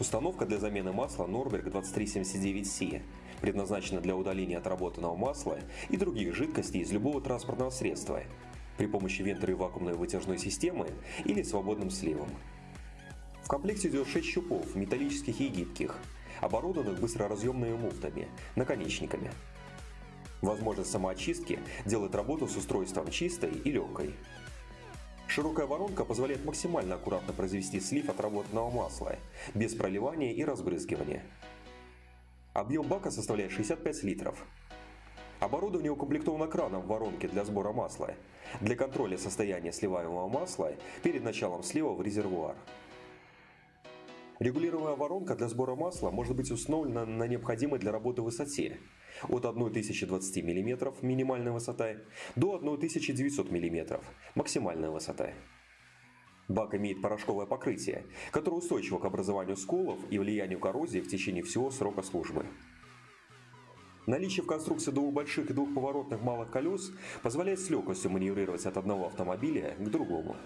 Установка для замены масла Norberg 2379C предназначена для удаления отработанного масла и других жидкостей из любого транспортного средства при помощи вентора и вакуумной вытяжной системы или свободным сливом. В комплекте идет 6 щупов, металлических и гибких, оборудованных быстроразъемными муфтами, наконечниками. Возможность самоочистки делает работу с устройством чистой и легкой. Широкая воронка позволяет максимально аккуратно произвести слив отработанного масла, без проливания и разбрызгивания. Объем бака составляет 65 литров. Оборудование укомплектовано краном в воронке для сбора масла, для контроля состояния сливаемого масла перед началом слива в резервуар. Регулируемая воронка для сбора масла может быть установлена на необходимой для работы высоте от 1020 мм минимальная высота до 1900 мм максимальная высота. Бак имеет порошковое покрытие, которое устойчиво к образованию сколов и влиянию коррозии в течение всего срока службы. Наличие в конструкции двух больших и двух поворотных малых колес позволяет с легкостью маневрировать от одного автомобиля к другому.